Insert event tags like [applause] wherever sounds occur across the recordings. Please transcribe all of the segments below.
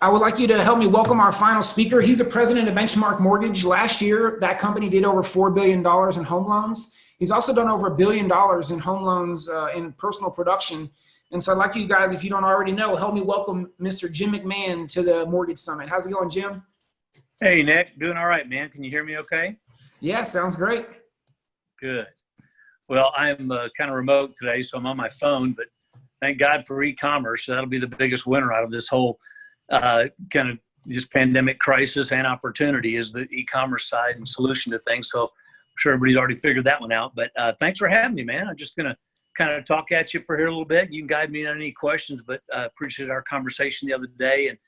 I would like you to help me welcome our final speaker. He's the president of Benchmark Mortgage. Last year, that company did over $4 billion in home loans. He's also done over a billion dollars in home loans uh, in personal production. And so I'd like you guys, if you don't already know, help me welcome Mr. Jim McMahon to the Mortgage Summit. How's it going, Jim? Hey, Nick. Doing all right, man. Can you hear me okay? Yeah, sounds great. Good. Well, I'm uh, kind of remote today, so I'm on my phone, but thank God for e-commerce. That'll be the biggest winner out of this whole uh, kind of just pandemic crisis and opportunity is the e-commerce side and solution to things. So I'm sure everybody's already figured that one out. But uh, thanks for having me, man. I'm just going to kind of talk at you for here a little bit. You can guide me on any questions, but uh, appreciate our conversation the other day. And,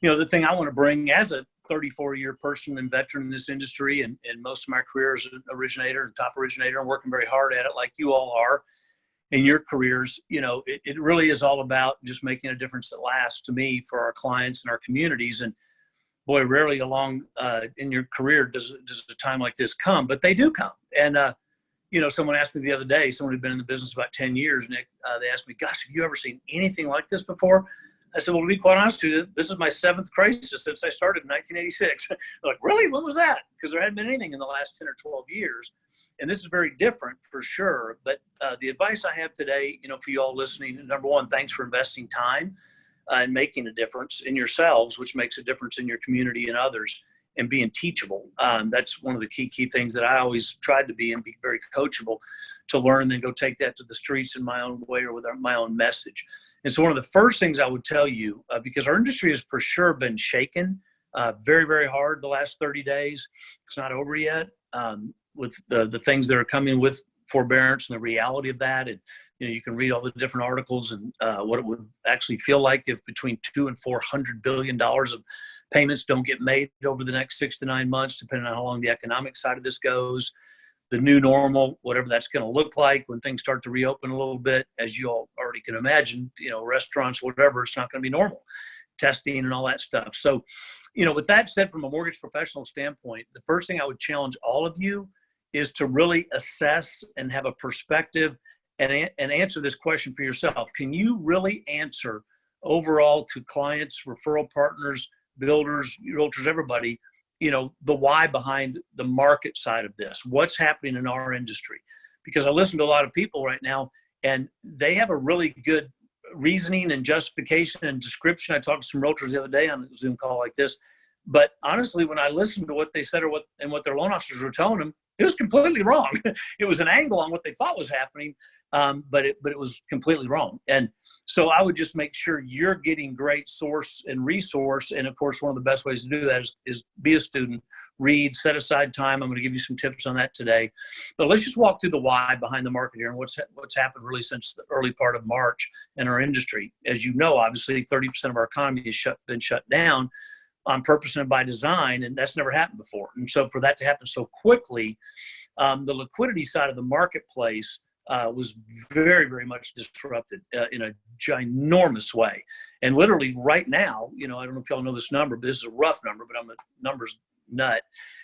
you know, the thing I want to bring as a 34 year person and veteran in this industry and, and most of my career as an originator and top originator and working very hard at it like you all are in your careers, you know, it, it really is all about just making a difference that lasts to me for our clients and our communities. And boy, rarely along uh, in your career does, does a time like this come, but they do come. And, uh, you know, someone asked me the other day, someone who'd been in the business about 10 years, Nick, uh, they asked me, gosh, have you ever seen anything like this before? I said, well, to be quite honest with you, this is my seventh crisis since I started in 1986. [laughs] They're like, really? When was that? Because there hadn't been anything in the last 10 or 12 years. And this is very different for sure. But uh, the advice I have today, you know, for you all listening, number one, thanks for investing time uh, and making a difference in yourselves, which makes a difference in your community and others and being teachable. Um, that's one of the key, key things that I always tried to be and be very coachable to learn, then go take that to the streets in my own way or with my own message. And so one of the first things I would tell you, uh, because our industry has for sure been shaken uh, very, very hard the last 30 days. It's not over yet um, with the, the things that are coming with forbearance and the reality of that. And, you know, you can read all the different articles and uh, what it would actually feel like if between two and four hundred billion dollars of payments don't get made over the next six to nine months, depending on how long the economic side of this goes the new normal, whatever that's going to look like when things start to reopen a little bit, as you all already can imagine, you know, restaurants, whatever, it's not going to be normal testing and all that stuff. So, you know, with that said, from a mortgage professional standpoint, the first thing I would challenge all of you is to really assess and have a perspective and, and answer this question for yourself. Can you really answer overall to clients, referral partners, builders, realtors, everybody, you know the why behind the market side of this what's happening in our industry. Because i listen to a lot of people right now and they have a really good reasoning and justification and description. I talked to some realtors the other day on a zoom call like this but honestly when i listened to what they said or what and what their loan officers were telling them it was completely wrong. [laughs] It was an angle on what they thought was happening um, but it but it was completely wrong. And so I would just make sure you're getting great source and resource. And of course, one of the best ways to do that is, is be a student, read, set aside time. I'm going to give you some tips on that today. But let's just walk through the why behind the market here and what's what's happened really since the early part of March in our industry. As you know, obviously, 30% of our economy has shut, been shut down on purpose and by design, and that's never happened before. And so for that to happen so quickly, um, the liquidity side of the marketplace uh, was very, very much disrupted uh, in a ginormous way. And literally right now, you know, I don't know if y'all know this number, but this is a rough number, but I'm a numbers nut.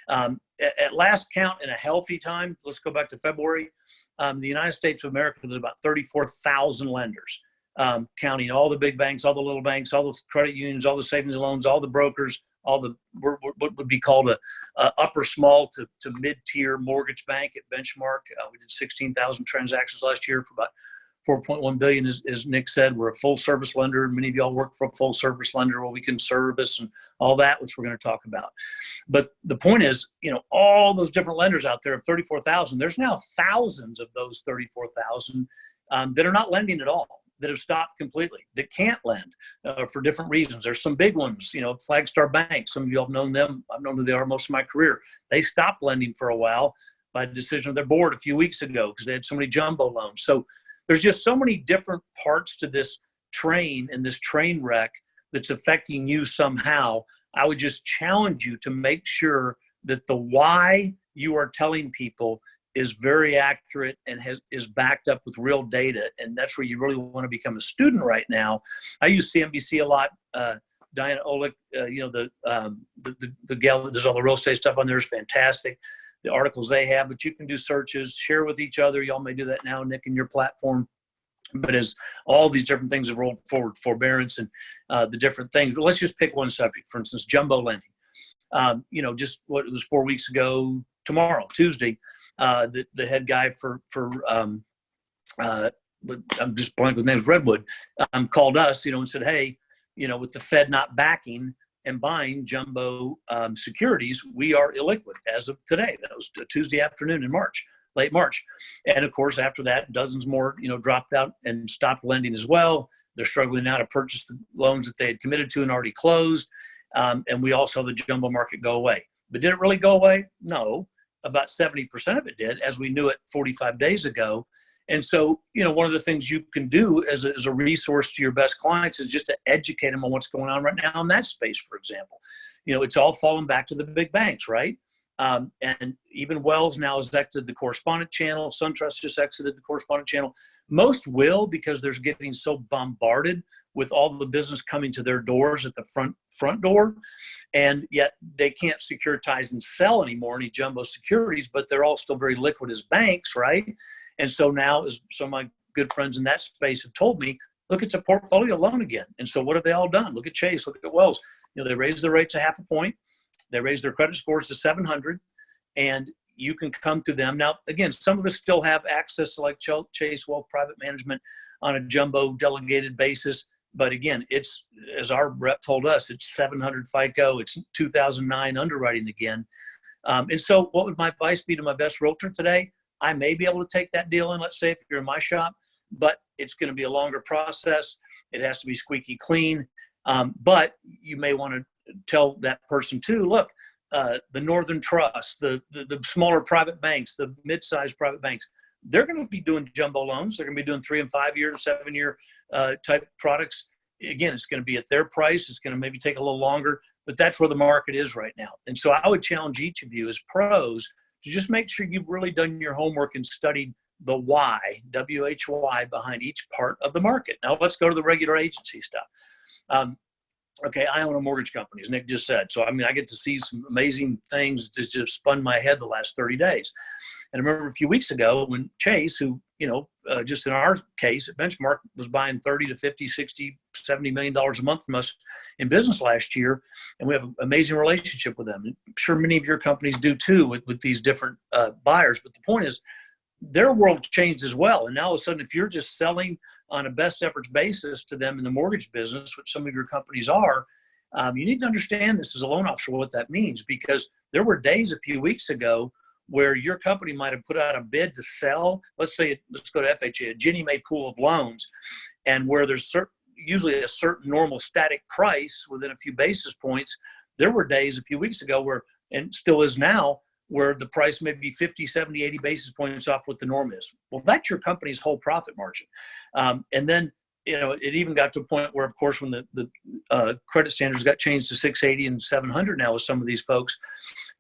Um, at, at, last count in a healthy time, let's go back to February, um, the United States of America, there's about 34,000 lenders, um, counting all the big banks, all the little banks, all the credit unions, all the savings and loans, all the brokers, all the what would be called a, a upper small to, to mid-tier mortgage bank at benchmark. Uh, we did 16,000 transactions last year for about 4.1 billion as, as nick said. We're a full service lender many of y'all work for a full service lender where we can service and all that which we're going to talk about. But the point is you know all those different lenders out there of 34,000 there's now thousands of those 34,000 um, that are not lending at all that have stopped completely that can't lend uh, for different reasons. There's some big ones, you know, Flagstar Bank. Some of you have known them. I've known who they are most of my career. They stopped lending for a while by decision of their board a few weeks ago because they had so many jumbo loans. So there's just so many different parts to this train and this train wreck that's affecting you somehow. I would just challenge you to make sure that the why you are telling people is very accurate and has is backed up with real data and that's where you really want to become a student right now i use cnbc a lot uh, diana olick uh, you know the, um, the, the the gal that does all the real estate stuff on there is fantastic the articles they have but you can do searches share with each other y'all may do that now nick in your platform But as all these different things have rolled forward, forbearance and uh, the different things. But let's just pick one subject. For instance, jumbo lending. Um, you know, just what it was four weeks ago, tomorrow, Tuesday, uh, the, the head guy for, for um, uh, I'm just blank with names, Redwood, um, called us, you know, and said, hey, you know, with the Fed not backing and buying jumbo um, securities, we are illiquid as of today. That was Tuesday afternoon in March, late March. And of course, after that, dozens more, you know, dropped out and stopped lending as well. They're struggling now to purchase the loans that they had committed to and already closed. Um, and we all saw the jumbo market go away. But did it really go away? No. About 70% of it did, as we knew it 45 days ago. And so, you know, one of the things you can do as a, as a resource to your best clients is just to educate them on what's going on right now in that space, for example. You know, it's all falling back to the big banks, right? Um, and even Wells now has exited the correspondent channel. SunTrust just exited the correspondent channel. Most will because they're getting so bombarded with all the business coming to their doors at the front front door, and yet they can't securitize and sell anymore any jumbo securities. But they're all still very liquid as banks, right? And so now, as some of my good friends in that space have told me, look, it's a portfolio loan again. And so what have they all done? Look at Chase, look at Wells. You know, they raised their rates a half a point. They raised their credit scores to 700 and you can come to them. Now, again, some of us still have access to like Chase Wealth Private Management on a jumbo delegated basis. But again, it's, as our rep told us, it's 700 FICO, it's 2009 underwriting again. Um, and so what would my advice be to my best realtor today? I may be able to take that deal in, let's say if you're in my shop, but it's going to be a longer process. It has to be squeaky clean. Um, but you may want to tell that person too, look, uh, the Northern Trust, the, the, the smaller private banks, the mid-sized private banks, they're going to be doing jumbo loans. They're going to be doing three and five year, seven year uh, type products. Again, it's going to be at their price. It's going to maybe take a little longer, but that's where the market is right now. And so I would challenge each of you as pros to just make sure you've really done your homework and studied the why, W-H-Y, behind each part of the market. Now let's go to the regular agency stuff. Um, okay, I own a mortgage company, as Nick just said. So, I mean, I get to see some amazing things that just spun my head the last 30 days. And I remember a few weeks ago when Chase, who, you know, uh, just in our case, Benchmark was buying 30 to 50, 60, 70 million dollars a month from us in business last year. And we have an amazing relationship with them. I'm sure many of your companies do too with, with these different uh, buyers. But the point is, their world changed as well. And now all of a sudden, if you're just selling on a best efforts basis to them in the mortgage business, which some of your companies are, um, you need to understand this as a loan officer what that means because there were days a few weeks ago where your company might have put out a bid to sell. Let's say, let's go to FHA, a Ginnie Mae pool of loans, and where there's certain, usually a certain normal static price within a few basis points. There were days a few weeks ago where, and still is now, where the price may be 50, 70, 80 basis points off what the norm is. Well, that's your company's whole profit margin. Um, and then, you know, it even got to a point where, of course, when the, the uh, credit standards got changed to 680 and 700 now with some of these folks,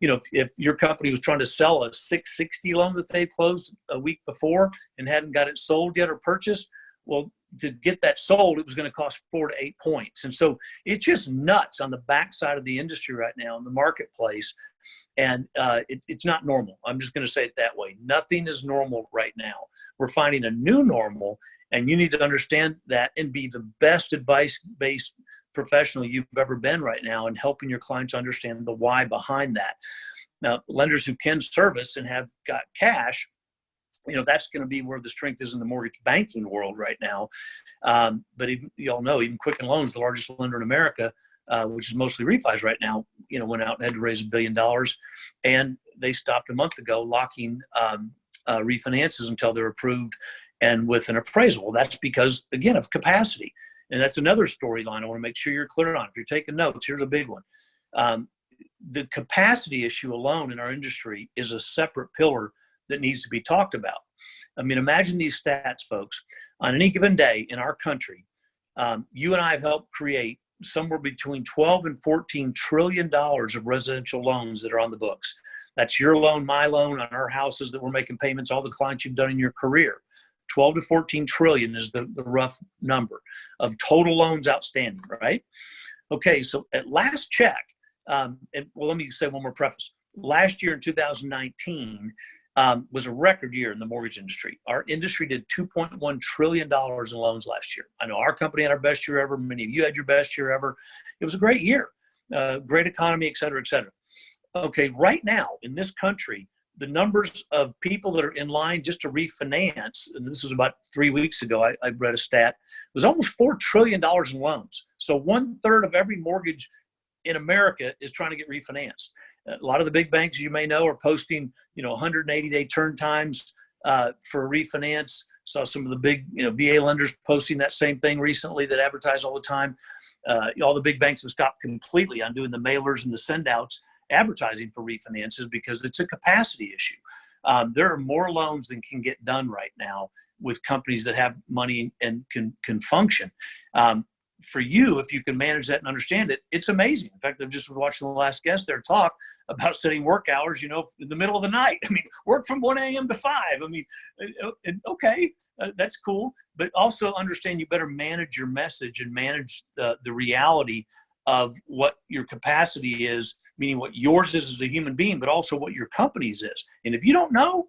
you know, if, if your company was trying to sell a 660 loan that they closed a week before and hadn't got it sold yet or purchased, well, to get that sold, it was going to cost four to eight points. And so it's just nuts on the backside of the industry right now in the marketplace and uh, it, it's not normal. I'm just going to say it that way. Nothing is normal right now. We're finding a new normal, and you need to understand that and be the best advice-based professional you've ever been right now and helping your clients understand the why behind that. Now, lenders who can service and have got cash, you know, that's going to be where the strength is in the mortgage banking world right now. Um, but even, you all know, even Quicken Loans, the largest lender in America, uh, which is mostly refis right now, you know, went out and had to raise a billion dollars, and they stopped a month ago locking um, uh, refinances until they're approved and with an appraisal. That's because again of capacity, and that's another storyline. I want to make sure you're clear on. If you're taking notes, here's a big one. Um, the capacity issue alone in our industry is a separate pillar that needs to be talked about. I mean, imagine these stats, folks. On any given day in our country, um, you and I have helped create somewhere between 12 and 14 trillion dollars of residential loans that are on the books. That's your loan, my loan on our houses that we're making payments, all the clients you've done in your career. 12 to 14 trillion is the, the rough number of total loans outstanding, right? Okay, so at last check, um, and well, let me say one more preface. Last year in 2019, um, was a record year in the mortgage industry. Our industry did $2.1 trillion in loans last year. I know our company had our best year ever. Many of you had your best year ever. It was a great year, uh, great economy, et cetera, et cetera. Okay, right now in this country, the numbers of people that are in line just to refinance, and this was about three weeks ago, I, I read a stat, was almost $4 trillion in loans. So one third of every mortgage in America is trying to get refinanced. A lot of the big banks, you may know, are posting, you know, 180 day turn times uh, for refinance. Saw some of the big, you know, VA lenders posting that same thing recently that advertise all the time. Uh, all the big banks have stopped completely on doing the mailers and the send outs advertising for refinances because it's a capacity issue. Um, there are more loans than can get done right now with companies that have money and can can function. Um, for you, if you can manage that and understand it, it's amazing. In fact, I've just been watching the last guest there talk about setting work hours, you know, in the middle of the night. [laughs] I mean, work from 1 a.m. to 5. I mean, uh, uh, okay, uh, that's cool. But also understand you better manage your message and manage the, the reality of what your capacity is, meaning what yours is as a human being, but also what your company's is. And if you don't know,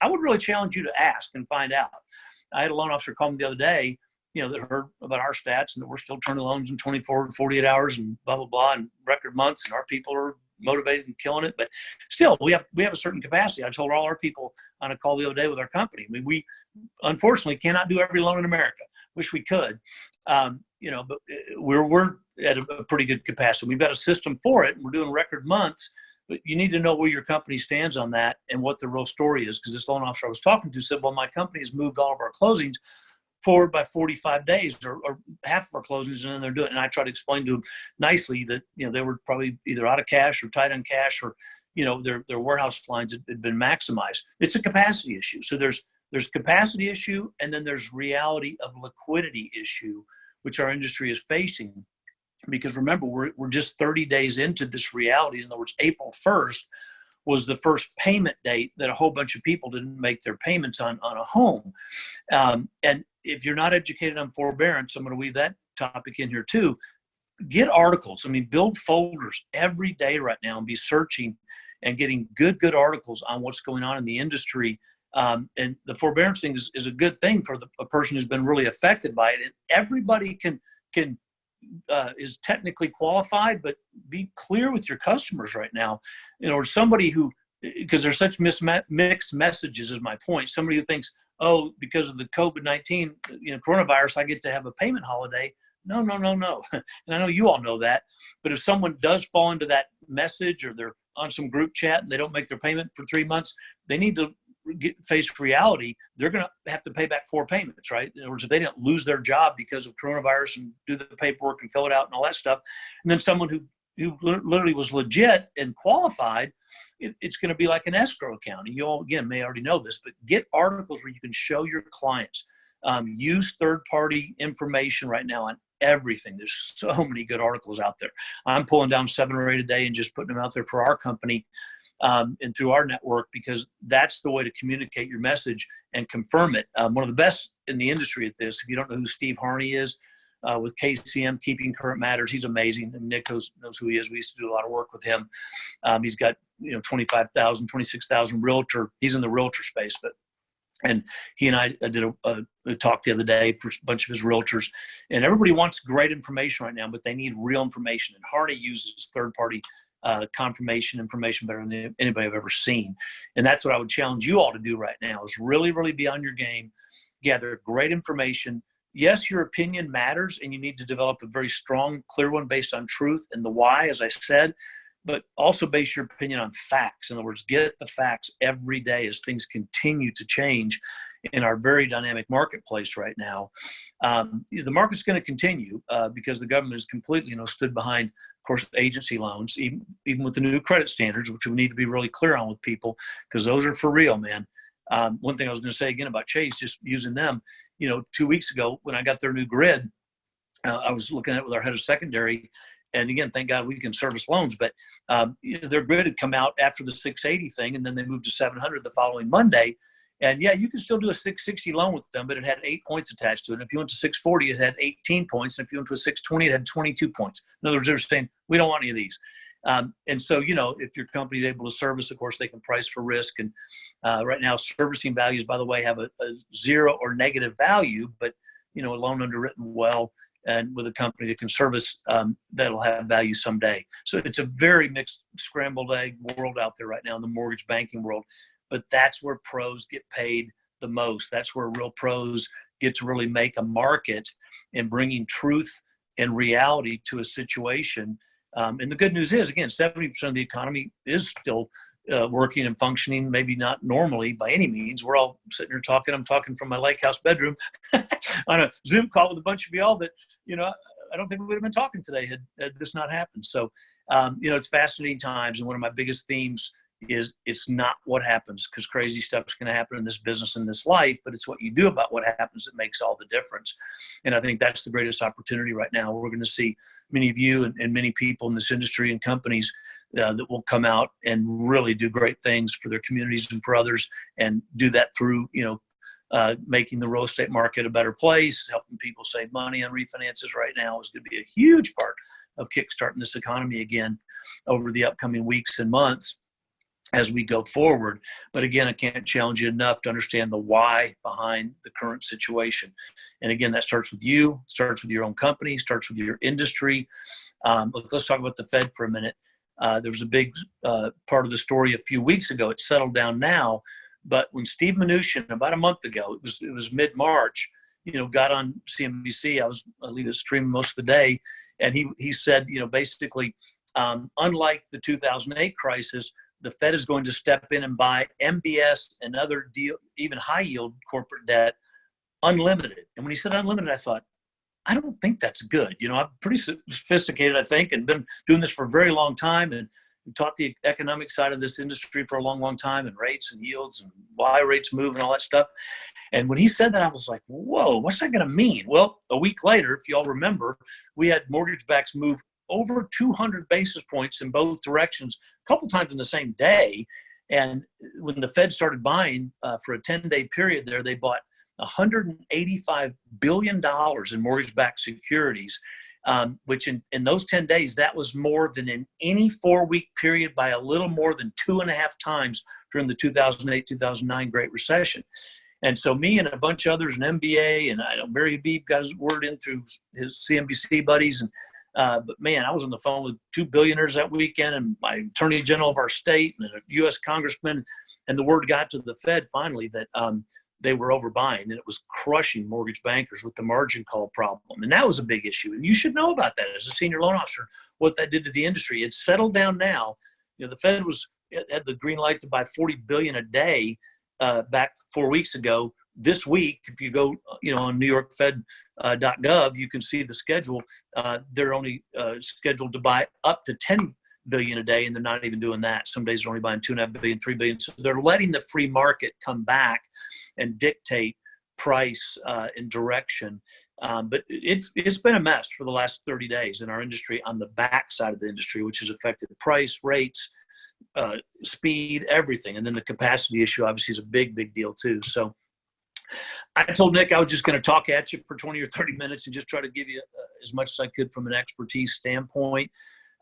I would really challenge you to ask and find out. I had a loan officer call me the other day you know, that heard about our stats and that we're still turning loans in 24 to 48 hours and blah, blah, blah, and record months. And our people are motivated and killing it. But still, we have, we have a certain capacity. I told all our people on a call the other day with our company. I mean, we unfortunately cannot do every loan in America. Wish we could. Um, you know, but uh, we're, we're at a, a pretty good capacity. We've got a system for it and we're doing record months but you need to know where your company stands on that and what the real story is. Because this loan officer I was talking to said, well, my company has moved all of our closings forward by 45 days or, or, half of our closings and then they're doing it. And I try to explain to them nicely that, you know, they were probably either out of cash or tight on cash or, you know, their, their warehouse lines had, had been maximized. It's a capacity issue. So there's, there's capacity issue and then there's reality of liquidity issue, which our industry is facing. Because remember, we're, we're just 30 days into this reality. In other words, April 1st, was the first payment date that a whole bunch of people didn't make their payments on on a home. Um, and if you're not educated on forbearance, I'm going to weave that topic in here too. Get articles. I mean, build folders every day right now and be searching and getting good, good articles on what's going on in the industry. Um, and the forbearance thing is, is a good thing for the, a person who's been really affected by it. And everybody can can uh, is technically qualified, but be clear with your customers right now. You know, or somebody who, because there's such mixed messages is my point. Somebody who thinks, oh, because of the COVID-19, you know, coronavirus, I get to have a payment holiday. No, no, no, no. [laughs] and I know you all know that. But if someone does fall into that message or they're on some group chat and they don't make their payment for three months, they need to get faced reality, they're going to have to pay back four payments, right? In other words, if they didn't lose their job because of coronavirus and do the paperwork and fill it out and all that stuff, and then someone who who literally was legit and qualified, it, it's going to be like an escrow account. And you all again may already know this, but get articles where you can show your clients. Um, use third-party information right now on everything. There's so many good articles out there. I'm pulling down seven or eight a day and just putting them out there for our company um, and through our network because that's the way to communicate your message and confirm it. Um, one of the best in the industry at this, if you don't know who Steve Harney is, uh, with KCM, Keeping Current Matters, he's amazing. And Nick knows, knows who he is. We used to do a lot of work with him. Um, he's got, you know, 25,000, 26,000 realtor. He's in the realtor space, but and he and I did a, a, a, talk the other day for a bunch of his realtors. And everybody wants great information right now, but they need real information. And Harney uses third-party uh, confirmation information better than anybody I've ever seen. And that's what I would challenge you all to do right now is really, really be on your game, gather great information. Yes, your opinion matters and you need to develop a very strong, clear one based on truth and the why, as I said, but also base your opinion on facts. In other words, get the facts every day as things continue to change in our very dynamic marketplace right now. Um, the market's going to continue uh, because the government has completely, you know, stood behind of course, agency loans, even, even with the new credit standards, which we need to be really clear on with people, because those are for real, man. Um, one thing I was going to say again about Chase, just using them, you know, two weeks ago when I got their new grid, uh, I was looking at it with our head of secondary, and again, thank God we can service loans, but um, their grid had come out after the 680 thing, and then they moved to 700 the following Monday. And yeah, you can still do a 660 loan with them, but it had eight points attached to it. And if you went to 640, it had 18 points. And if you went to a 620, it had 22 points. In other words, they're saying, we don't want any of these. Um, and so, you know, if your company is able to service, of course, they can price for risk. And uh, right now, servicing values, by the way, have a, a zero or negative value, but you know, a loan underwritten well and with a company that can service um, that'll have value someday. So it's a very mixed, scrambled egg world out there right now in the mortgage banking world. But that's where pros get paid the most. That's where real pros get to really make a market in bringing truth and reality to a situation. Um, and the good news is, again, 70% of the economy is still uh, working and functioning, maybe not normally by any means. We're all sitting here talking. I'm talking from my lake house bedroom [laughs] on a Zoom call with a bunch of y'all that, you know, I don't think we would have been talking today had, had this not happened. So, um, you know, it's fascinating times. And one of my biggest themes is it's not what happens because crazy stuff's going to happen in this business in this life, but it's what you do about what happens that makes all the difference. And I think that's the greatest opportunity right now. We're going to see many of you and, and many people in this industry and companies uh, that will come out and really do great things for their communities and for others and do that through, you know, uh, making the real estate market a better place, helping people save money on refinances right now is going to be a huge part of kickstarting this economy again over the upcoming weeks and months as we go forward. But again, I can't challenge you enough to understand the why behind the current situation. And again, that starts with you, starts with your own company, starts with your industry. Um, let's talk about the Fed for a minute. Uh, there was a big uh, part of the story a few weeks ago. It's settled down now. But when Steve Mnuchin, about a month ago, it was it was mid March, you know, got on CNBC. I was I leave it streaming most of the day, and he he said, you know, basically, um, unlike the 2008 crisis, the Fed is going to step in and buy MBS and other deal, even high yield corporate debt, unlimited. And when he said unlimited, I thought, I don't think that's good. You know, I'm pretty sophisticated, I think, and been doing this for a very long time and taught the economic side of this industry for a long, long time and rates and yields and why rates move and all that stuff. And when he said that, I was like, whoa, what's that going to mean? Well, a week later, if y'all remember, we had mortgage backs move over 200 basis points in both directions a couple times in the same day. And when the Fed started buying uh, for a 10 day period there, they bought 185 billion dollars in mortgage-backed securities, um, which in, in those 10 days, that was more than in any four-week period by a little more than two and a half times during the 2008-2009 Great Recession. And so me and a bunch of others, an MBA, and I know Barry Habib got his word in through his CNBC buddies, and uh, but man, I was on the phone with two billionaires that weekend, and my attorney general of our state, and a U.S. congressman, and the word got to the Fed finally that um, they were overbuying and it was crushing mortgage bankers with the margin call problem. And that was a big issue. And you should know about that as a senior loan officer, what that did to the industry. It's settled down now. You know, the Fed was had the green light to buy 40 billion a day uh, back four weeks ago. This week, if you go, you know, on New York Fed uh, .gov, you can see the schedule. Uh, they're only uh, scheduled to buy up to 10 billion a day, and they're not even doing that. Some days they're only buying two and a half billion, three billion. So they're letting the free market come back and dictate price uh, and direction. Um, but it's it's been a mess for the last 30 days in our industry on the back side of the industry, which has affected price, rates, uh, speed, everything. And then the capacity issue obviously is a big, big deal too. So I told Nick I was just going to talk at you for 20 or 30 minutes and just try to give you uh, as much as I could from an expertise standpoint.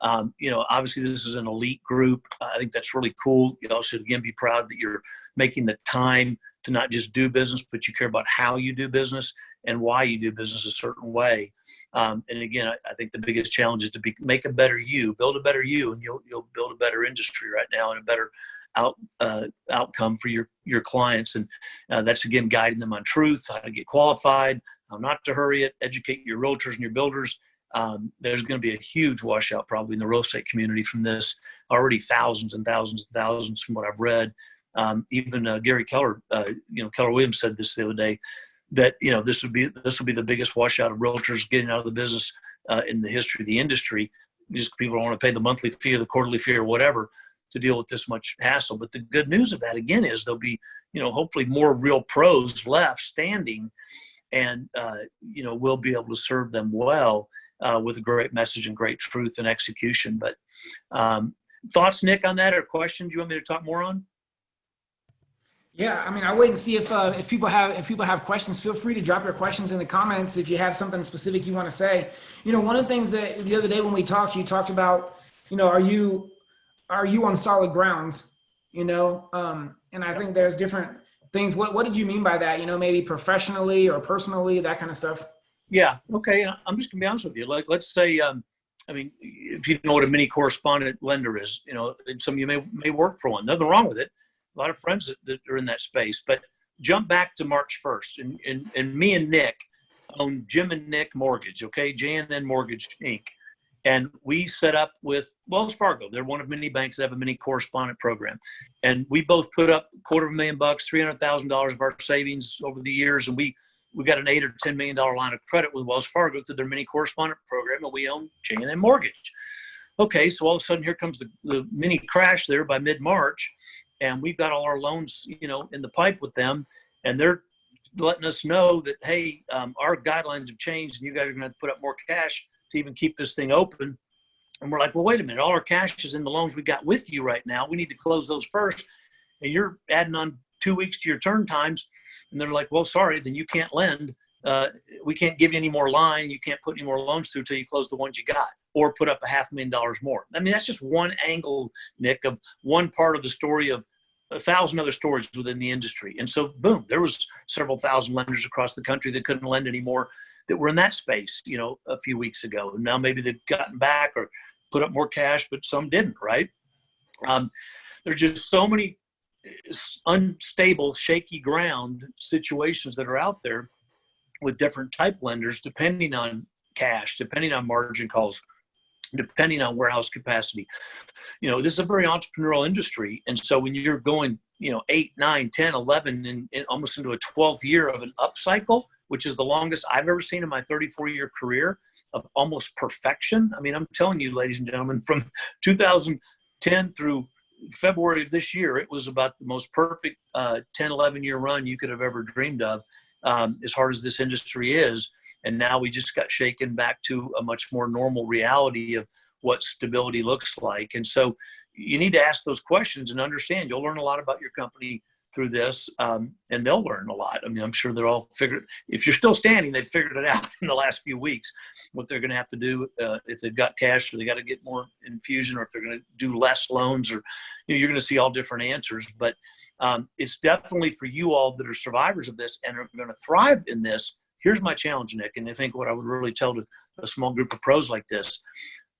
Um, you know, obviously this is an elite group. I think that's really cool. You also again be proud that you're making the time to not just do business, but you care about how you do business and why you do business a certain way. Um, and again, I, I, think the biggest challenge is to be, make a better you, build a better you, and you'll you'll build a better industry right now and a better out uh, outcome for your your clients. And uh, that's again guiding them on truth, how to get qualified, how not to hurry it, educate your realtors and your builders, um, there's going to be a huge washout probably in the real estate community from this. Already thousands and thousands and thousands from what I've read. Um, even uh, Gary Keller, uh, you know, Keller Williams said this the other day that you know this would be this would be the biggest washout of realtors getting out of the business uh, in the history of the industry. Just people don't want to pay the monthly fee or the quarterly fee or whatever to deal with this much hassle. But the good news of that again is there'll be you know hopefully more real pros left standing, and uh, you know we'll be able to serve them well uh, with a great message and great truth and execution. But um, thoughts, Nick, on that or questions you want me to talk more on? Yeah, I mean, I wait and see if uh, if people have if people have questions. Feel free to drop your questions in the comments if you have something specific you want to say. You know, one of the things that the other day when we talked, you talked about you know, are you, are you on solid grounds? You know, um, and I think there's different things. What, what did you mean by that? You know, maybe professionally or personally, that kind of stuff. Yeah. Okay. I'm just gonna be honest with you. Like, let's say, um, I mean, if you know what a mini correspondent lender is, you know, some of you may may work for one. Nothing wrong with it. A lot of friends that, that are in that space. But jump back to March 1st, and and, and me and Nick own Jim and Nick Mortgage. Okay, JNN Mortgage Inc. And we set up with Wells Fargo. They're one of many banks that have a mini correspondent program. And we both put up a quarter of a million bucks, $300,000 of our savings over the years. And we we got an eight or ten million dollar line of credit with Wells Fargo through their mini correspondent program, and we own JNN Mortgage. Okay, so all of a sudden here comes the, the mini crash there by mid March, and we've got all our loans, you know, in the pipe with them, and they're letting us know that hey, um, our guidelines have changed, and you guys are going to put up more cash to even keep this thing open. And we're like, well, wait a minute, all our cash is in the loans we got with you right now. We need to close those first, and you're adding on two weeks to your turn times and they're like, well, sorry, then you can't lend. Uh, we can't give you any more line. You can't put any more loans through until you close the ones you got or put up a half million dollars more. I mean, that's just one angle, Nick, of one part of the story of a thousand other stories within the industry. And so, boom, there was several thousand lenders across the country that couldn't lend anymore that were in that space, you know, a few weeks ago. And now maybe they've gotten back or put up more cash, but some didn't, right? Um, there's just so many unstable, shaky ground situations that are out there with different type lenders, depending on cash, depending on margin calls, depending on warehouse capacity. You know, this is a very entrepreneurial industry. And so when you're going, you know, eight, nine, 10, 11, and, and almost into a 12th year of an upcycle, which is the longest I've ever seen in my 34 year career of almost perfection. I mean, I'm telling you, ladies and gentlemen, from [laughs] 2010 through February of this year, it was about the most perfect uh, 10, 11 year run you could have ever dreamed of, um, as hard as this industry is. And now we just got shaken back to a much more normal reality of what stability looks like. And so you need to ask those questions and understand you'll learn a lot about your company through this, um, and they'll learn a lot. I mean, I'm sure they're all figured. If you're still standing, they've figured it out [laughs] in the last few weeks. What they're going to have to do uh, if they've got cash, or they got to get more infusion, or if they're going to do less loans, or you know, you're going to see all different answers. But um, it's definitely for you all that are survivors of this and are going to thrive in this. Here's my challenge, Nick, and I think what I would really tell to a small group of pros like this: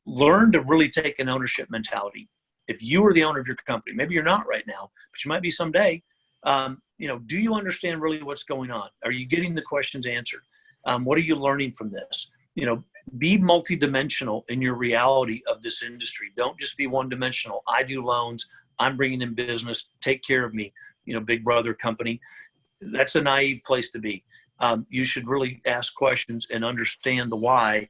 learn to really take an ownership mentality. If you are the owner of your company, maybe you're not right now, but you might be someday um, you know, do you understand really what's going on? Are you getting the questions answered? Um, what are you learning from this? You know, be multidimensional in your reality of this industry. Don't just be one dimensional. I do loans. I'm bringing in business. Take care of me. You know, big brother company. That's a naive place to be. Um, you should really ask questions and understand the why,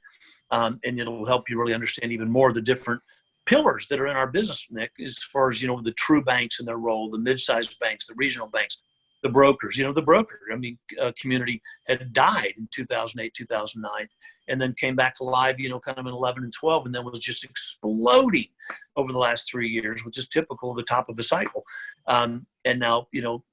um, and it'll help you really understand even more the different pillars that are in our business, Nick, as far as, you know, the true banks and their role, the mid-sized banks, the regional banks, the brokers, you know, the broker, I mean, uh, community had died in 2008, 2009, and then came back alive, you know, kind of in 11 and 12, and then was just exploding over the last three years, which is typical of the top of a cycle. Um, and now, you know,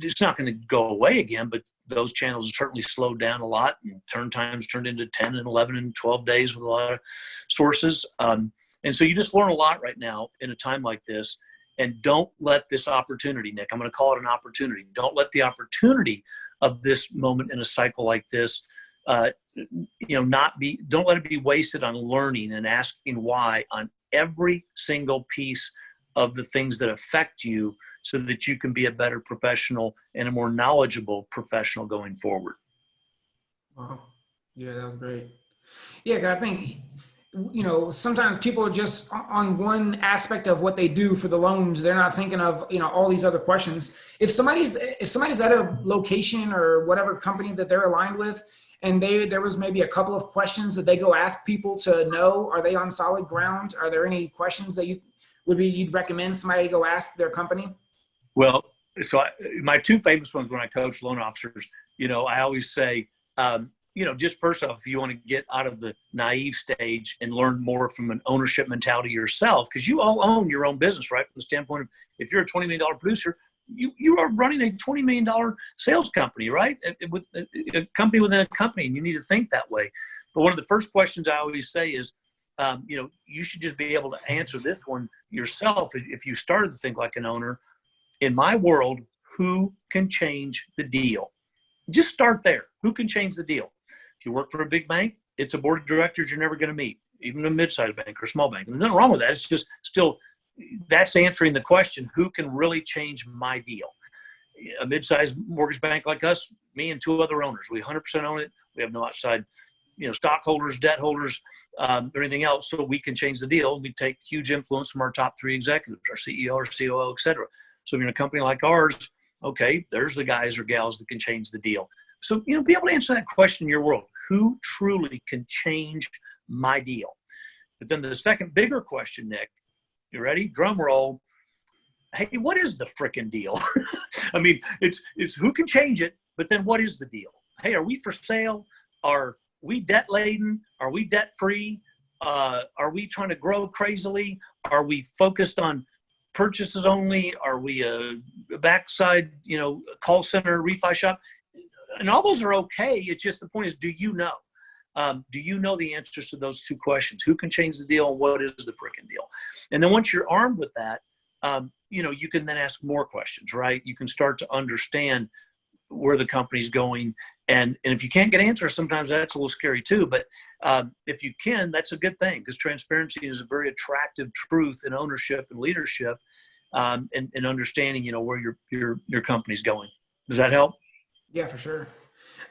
it's not going to go away again, but those channels have certainly slowed down a lot. And turn times turned into 10 and 11 and 12 days with a lot of sources. Um, and so you just learn a lot right now in a time like this. And don't let this opportunity, Nick, I'm going to call it an opportunity. Don't let the opportunity of this moment in a cycle like this, uh, you know, not be, don't let it be wasted on learning and asking why on every single piece of the things that affect you so that you can be a better professional and a more knowledgeable professional going forward. Wow. Yeah, that was great. Yeah, I think you know, sometimes people are just on one aspect of what they do for the loans. They're not thinking of, you know, all these other questions. If somebody's, if somebody's at a location or whatever company that they're aligned with, and they, there was maybe a couple of questions that they go ask people to know, are they on solid ground? Are there any questions that you would be, you'd recommend somebody go ask their company? Well, so I, my two famous ones when I coach loan officers, you know, I always say, um, you know, just first off, if you want to get out of the naive stage and learn more from an ownership mentality yourself, because you all own your own business, right? From the standpoint of if you're a $20 million producer, you, you are running a $20 million sales company, right? With a company within a company, and you need to think that way. But one of the first questions I always say is, um, you know, you should just be able to answer this one yourself if, if you started to think like an owner. In my world, who can change the deal? Just start there. Who can change the deal? If you work for a big bank, it's a board of directors you're never going to meet, even a mid-sized bank or small bank. There's nothing wrong with that. It's just still that's answering the question: Who can really change my deal? A mid-sized mortgage bank like us, me and two other owners, we 100% own it. We have no outside, you know, stockholders, debt holders, um, or anything else, so we can change the deal. We take huge influence from our top three executives, our CEO, our COO, et cetera. So if you're in a company like ours, okay, there's the guys or gals that can change the deal. So, you know, be able to answer that question in your world. Who truly can change my deal? But then the second bigger question, Nick, you ready? Drum roll. Hey, what is the freaking deal? [laughs] I mean, it's, it's who can change it, but then what is the deal? Hey, are we for sale? Are we debt laden? Are we debt free? Uh, are we trying to grow crazily? Are we focused on purchases only? Are we a backside, you know, call center, refi shop? And all those are okay. It's just the point is, do you know? Um, do you know the answers to those two questions? Who can change the deal? And What is the freaking deal? And then once you're armed with that, um, you know, you can then ask more questions, right? You can start to understand where the company's going. And, and if you can't get answers, sometimes that's a little scary too. But um, if you can, that's a good thing because transparency is a very attractive truth in ownership and leadership um, and, and understanding, you know, where your, your, your company's going. Does that help? Yeah, for sure.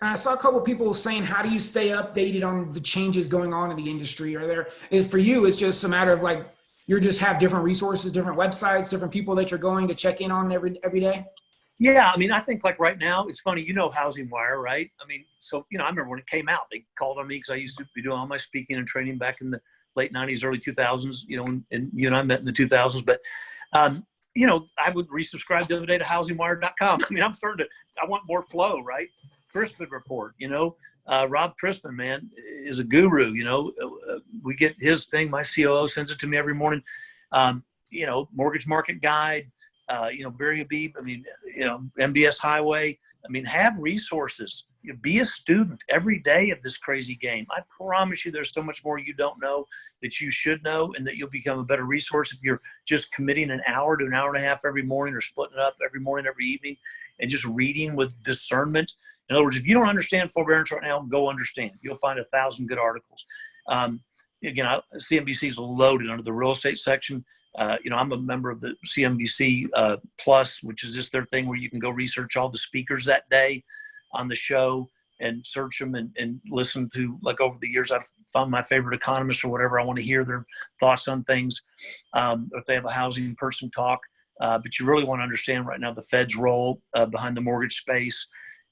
And I saw a couple people saying, how do you stay updated on the changes going on in the industry? Are there, if for you, it's just a matter of like, you just have different resources, different websites, different people that you're going to check in on every, every day? Yeah, I mean, I think like right now, it's funny, you know, Housing Wire, right? I mean, so, you know, I remember when it came out, they called on me because I used to be doing all my speaking and training back in the late 90s, early 2000s, you know, and, and you and I met in the 2000s. But, um, you know, I would resubscribe the other day to housingwire.com. [laughs] I mean, I'm starting to, I want more flow, right? Chrisman report, you know, uh, Rob Chrisman, man, is a guru. You know, uh, we get his thing. My COO sends it to me every morning. Um, you know, mortgage market guide. Uh, you know, Barry Habib. I mean, you know, MBS Highway. I mean, have resources. Be a student every day of this crazy game. I promise you, there's so much more you don't know that you should know, and that you'll become a better resource if you're just committing an hour to an hour and a half every morning, or splitting it up every morning, every evening, and just reading with discernment in other words, if you don't understand forbearance right now, go understand. You'll find a thousand good articles. Um, again, I, CNBC is loaded under the real estate section. Uh, you know, I'm a member of the CNBC uh, Plus, which is just their thing where you can go research all the speakers that day on the show and search them and, and listen to like over the years I've found my favorite economists or whatever I want to hear their thoughts on things. Um, if they have a housing person talk, uh, but you really want to understand right now the Fed's role uh, behind the mortgage space.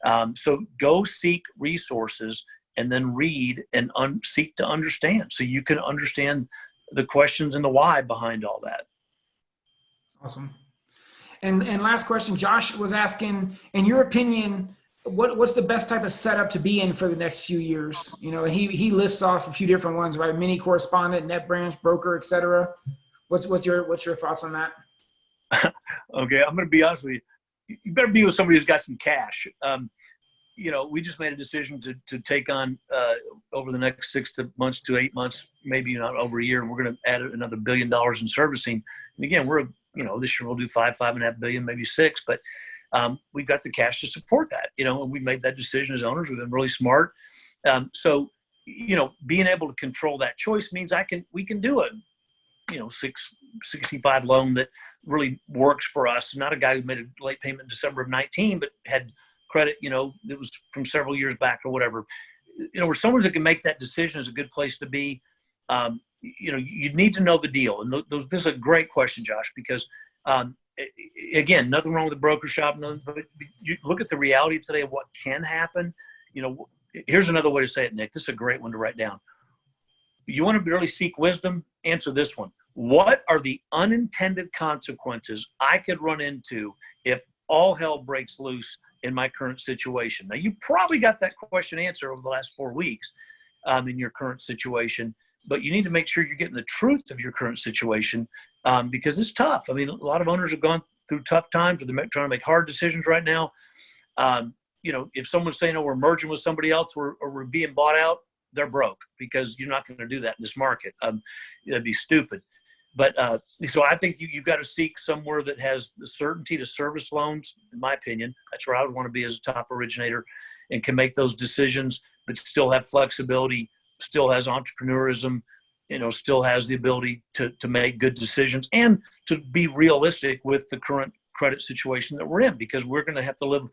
Um, so go seek resources and then read and seek to understand so you can understand the questions and the why behind all that. Awesome. And, and last question, Josh was asking, in your opinion, what, what's the best type of setup to be in for the next few years? You know, he, he lists off a few different ones, right? Mini correspondent, net branch, broker, etc. What's, what's your, what's your thoughts on that? [laughs] okay. I'm going to be honest with you you better be with somebody who's got some cash. Um, you know, we just made a decision to, to take on uh, over the next six to months to eight months, maybe not over a year. We're going to add another billion dollars in servicing. And again, we're you know this year we'll do five, five and a half billion, maybe six, but um, we've got the cash to support that. You know, and we made that decision as owners. We've been really smart. Um, so you know, being able to control that choice means I can we can do it you know, six, 65 loan that really works for us. Not a guy who made a late payment in December of 19, but had credit, you know, it was from several years back or whatever. You know, where someone that can make that decision is a good place to be. Um, you know, you need to know the deal. And those, this is a great question, Josh, because um, again, nothing wrong with the broker shop. But you look at the reality of today of what can happen. You know, here's another way to say it, Nick. This is a great one to write down. You want to really seek wisdom? Answer this one what are the unintended consequences I could run into if all hell breaks loose in my current situation? Now, you probably got that question answered over the last four weeks um, in your current situation, but you need to make sure you're getting the truth of your current situation um, because it's tough. I mean, a lot of owners have gone through tough times or they're trying to make hard decisions right now. Um, you know, if someone's saying, oh, we're merging with somebody else or, or we're being bought out, they're broke because you're not going to do that in this market. Um, that'd be stupid. But uh, so I think you, you've got to seek somewhere that has the certainty to service loans, in my opinion. That's where I would want to be as a top originator and can make those decisions, but still have flexibility, still has entrepreneurism, you know, still has the ability to, to make good decisions and to be realistic with the current credit situation that we're in because we're going to have to live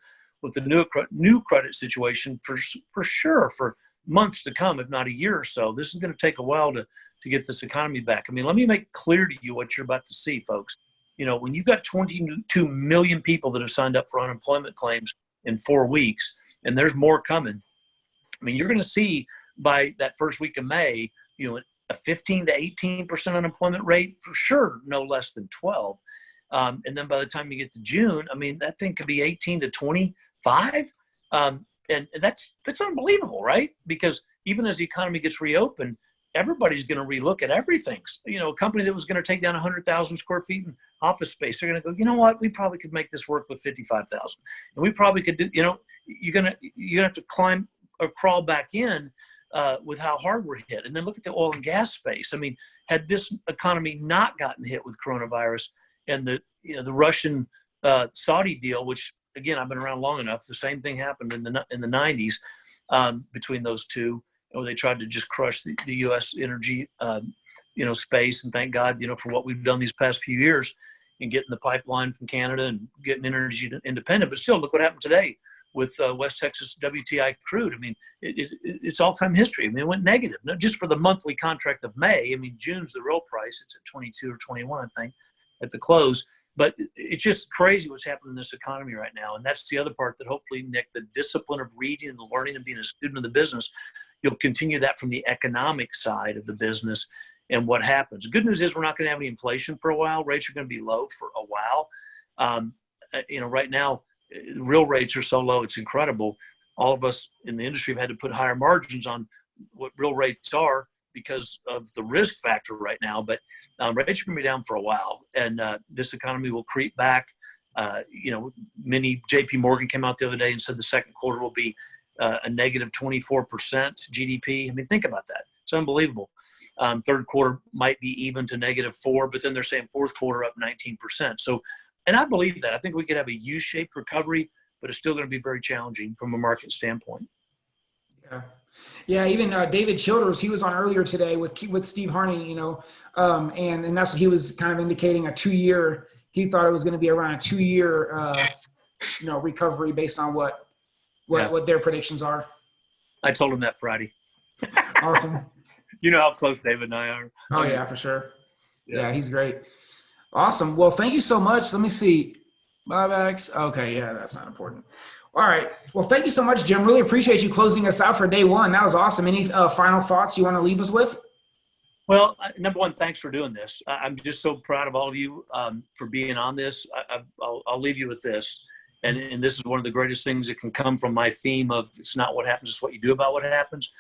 with the new, new credit situation for, for sure for months to come, if not a year or so. This is going to take a while to, to get this economy back. I mean, let me make clear to you what you're about to see, folks. You know, when you've got 22 million people that have signed up for unemployment claims in four weeks, and there's more coming, I mean, you're going to see by that first week of May, you know, a 15 to 18% unemployment rate for sure, no less than 12. Um, and then by the time you get to June, I mean, that thing could be 18 to 25. Um, and that's, that's unbelievable, right? Because even as the economy gets reopened, everybody's going to relook at everything. You know, a company that was going to take down 100,000 square feet in office space, they're going to go, you know what, we probably could make this work with 55,000. And we probably could do, you know, you're going to, you're going to have to climb or crawl back in uh, with how hard we're hit. And then look at the oil and gas space. I mean, had this economy not gotten hit with coronavirus and the, you know, the Russian uh, Saudi deal, which again, I've been around long enough, the same thing happened in the, in the 90s um, between those two, where they tried to just crush the, the U.S. energy, um, you know, space. And thank God, you know, for what we've done these past few years in getting the pipeline from Canada and getting energy independent. But still, look what happened today with uh, West Texas WTI crude. I mean, it, it, it's all-time history. I mean, it went negative, just for the monthly contract of May. I mean, June's the real price. It's at 22 or 21, I think, at the close. But it's just crazy what's happening in this economy right now. And that's the other part that hopefully, Nick, the discipline of reading and learning and being a student of the business, you'll continue that from the economic side of the business and what happens. The good news is we're not going to have any inflation for a while. Rates are going to be low for a while. Um, uh, you know, right now, real rates are so low, it's incredible. All of us in the industry have had to put higher margins on what real rates are because of the risk factor right now. But um, rates are going to be down for a while, and uh, this economy will creep back. Uh, you know, many JP Morgan came out the other day and said the second quarter will be uh, a negative 24% GDP. I mean, think about that. It's unbelievable. Um, third quarter might be even to negative four, but then they're saying fourth quarter up 19%. So and I believe that. I think we could have a U-shaped recovery, but it's still going to be very challenging from a market standpoint. Yeah, yeah. Even uh, David Childers, he was on earlier today with with Steve Harney, you know, um, and and that's what he was kind of indicating a two-year. He thought it was going to be around a two-year, uh, you know, recovery based on what what yeah. what their predictions are. I told him that Friday. awesome. [laughs] You know how close David and I are. Oh yeah, for sure. Yeah, yeah he's great. Awesome. Well, thank you so much. Let me see. Buybacks. Okay, yeah, that's not important. All right. Well, thank you so much, Jim. Really appreciate you closing us out for day one. That was awesome. Any uh, final thoughts you want to leave us with? Well, number one, thanks for doing this. I'm just so proud of all of you um, for being on this. I, will leave you with this. And, and this is one of the greatest things that can come from my theme of it's not what happens, it's what you do about what happens.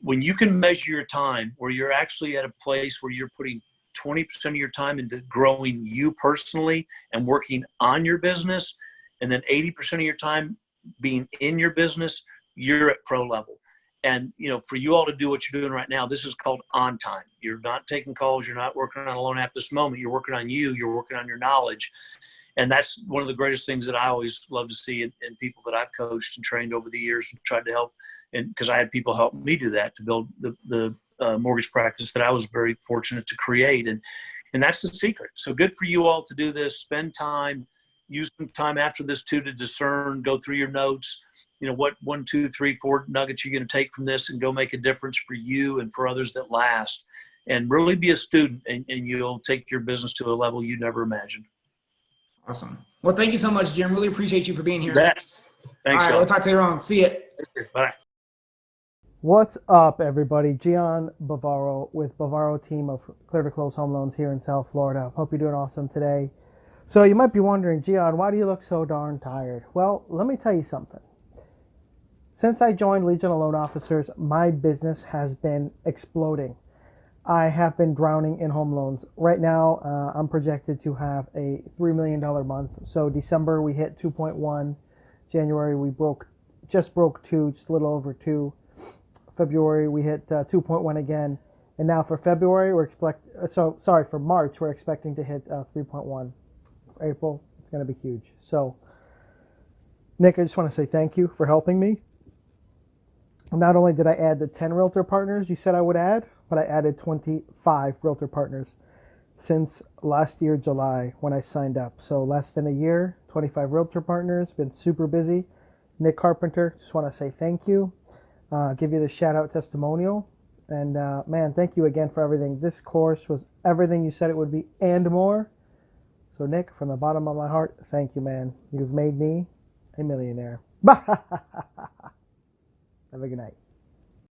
When you can measure your time where you're actually at a place where you're putting 20% of your time into growing you personally and working on your business, and then 80% of your time being in your business, you're at pro level. And you know, for you all to do what you're doing right now, this is called on time. You're not taking calls. You're not working on a loan app this moment. You're working on you. You're working on your knowledge, and that's one of the greatest things that I always love to see in, in people that I've coached and trained over the years and tried to help. And because I had people help me do that to build the the uh, mortgage practice that I was very fortunate to create. And, and that's the secret. So good for you all to do this, spend time, use some time after this too to discern, go through your notes, you know, what one, two, three, four nuggets you're going to take from this and go make a difference for you and for others that last. And really be a student and, and you'll take your business to a level you never imagined. Awesome. Well, thank you so much, Jim. Really appreciate you for being here. That. Thanks. All right, we'll talk to you on. See you. Bye. What's up, everybody? Gian Bavaro with Bavaro team of Clear to Close Home Loans here in South Florida. Hope you're doing awesome today. So you might be wondering, Gian, why do you look so darn tired? Well, let me tell you something. Since I joined Legion of Loan Officers, my business has been exploding. I have been drowning in home loans. Right now, uh, I'm projected to have a $3 million month. So December, we hit 2.1. January, we broke, just broke two, just a little over two February we hit uh, 2.1 again, and now for February we're expect. Uh, so sorry for March we're expecting to hit uh, 3.1. For April it's going to be huge. So Nick, I just want to say thank you for helping me. Not only did I add the 10 realtor partners you said I would add, but I added 25 realtor partners since last year July when I signed up. So less than a year, 25 realtor partners, been super busy. Nick Carpenter, just want to say thank you. Uh, give you the shout out testimonial. And uh, man, thank you again for everything. This course was everything you said it would be and more. So Nick, from the bottom of my heart, thank you, man. You've made me a millionaire. [laughs] Have a good night.